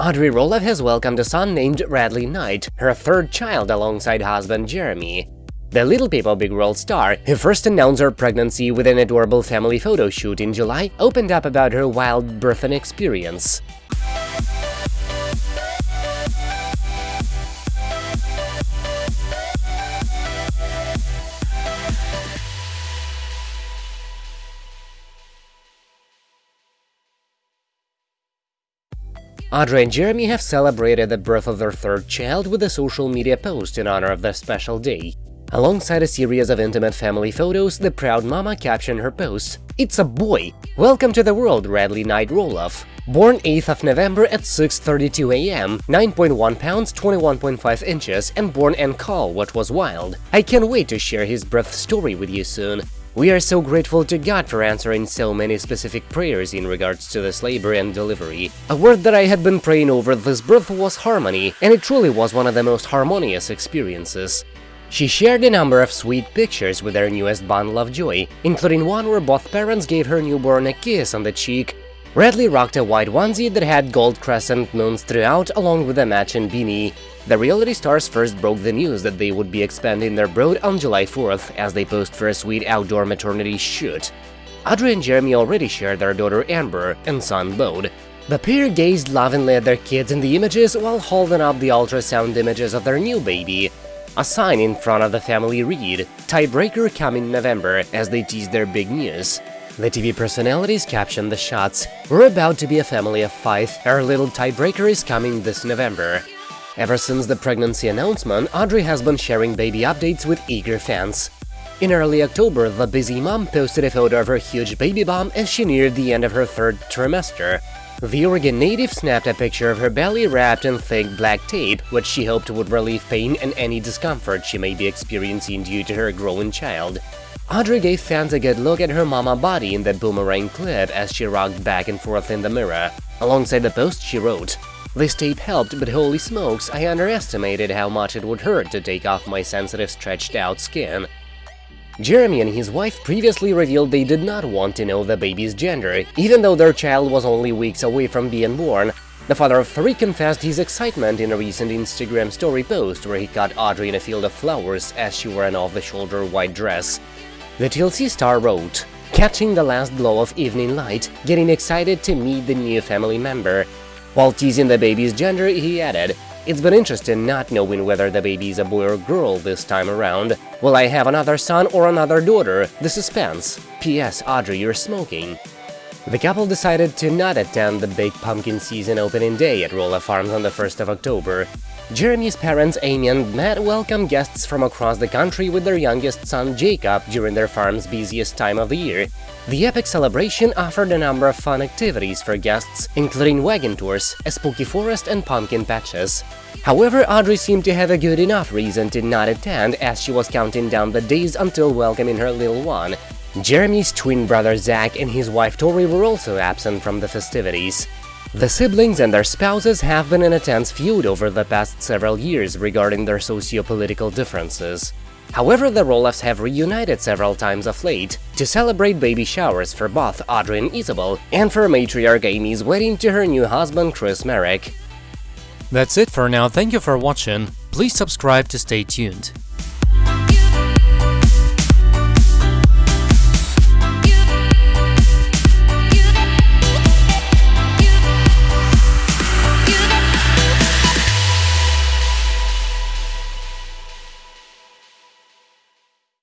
Audrey Roloff has welcomed a son named Radley Knight, her third child alongside husband Jeremy. The Little People Big World star, who first announced her pregnancy with an adorable family photo shoot in July, opened up about her wild birthing experience. Audrey and Jeremy have celebrated the birth of their third child with a social media post in honor of their special day. Alongside a series of intimate family photos, the proud mama captioned her post, It's a boy! Welcome to the world, Radley Knight Roloff! Born 8th of November at 6.32 am, 9.1 pounds, 21.5 inches, and born en caul what was wild. I can't wait to share his birth story with you soon. We are so grateful to God for answering so many specific prayers in regards to this labor and delivery. A word that I had been praying over this birth was harmony, and it truly was one of the most harmonious experiences. She shared a number of sweet pictures with her newest bundle of joy, including one where both parents gave her newborn a kiss on the cheek. Radley rocked a white onesie that had gold crescent moons throughout along with a matching beanie. The reality stars first broke the news that they would be expanding their brood on July 4th as they posed for a sweet outdoor maternity shoot. Audrey and Jeremy already shared their daughter Ember and son Bode. The pair gazed lovingly at their kids in the images while holding up the ultrasound images of their new baby. A sign in front of the family read, Tiebreaker coming November, as they teased their big news. The TV personalities captioned the shots, We're about to be a family of five, our little tiebreaker is coming this November. Ever since the pregnancy announcement, Audrey has been sharing baby updates with eager fans. In early October, the busy mom posted a photo of her huge baby bump as she neared the end of her third trimester. The Oregon native snapped a picture of her belly wrapped in thick black tape, which she hoped would relieve pain and any discomfort she may be experiencing due to her growing child. Audrey gave fans a good look at her mama body in the boomerang clip as she rocked back and forth in the mirror. Alongside the post, she wrote, this tape helped, but holy smokes, I underestimated how much it would hurt to take off my sensitive stretched-out skin. Jeremy and his wife previously revealed they did not want to know the baby's gender, even though their child was only weeks away from being born. The father of three confessed his excitement in a recent Instagram story post where he caught Audrey in a field of flowers as she wore an off-the-shoulder white dress. The TLC star wrote, Catching the last glow of evening light, getting excited to meet the new family member, while teasing the baby's gender, he added, It's been interesting not knowing whether the baby is a boy or girl this time around. Will I have another son or another daughter? The suspense. P.S. Audrey, you're smoking. The couple decided to not attend the Big Pumpkin season opening day at Roloff Farms on the 1st of October. Jeremy's parents Amy and Matt welcomed guests from across the country with their youngest son Jacob during their farm's busiest time of the year. The epic celebration offered a number of fun activities for guests, including wagon tours, a spooky forest and pumpkin patches. However, Audrey seemed to have a good enough reason to not attend as she was counting down the days until welcoming her little one. Jeremy's twin brother Zach and his wife Tori were also absent from the festivities. The siblings and their spouses have been in a tense feud over the past several years regarding their socio-political differences. However, the Roloffs have reunited several times of late to celebrate baby showers for both Audrey and Isabel, and for matriarch Amy's wedding to her new husband Chris Marek. That's it for now, thank you for watching, please subscribe to stay tuned.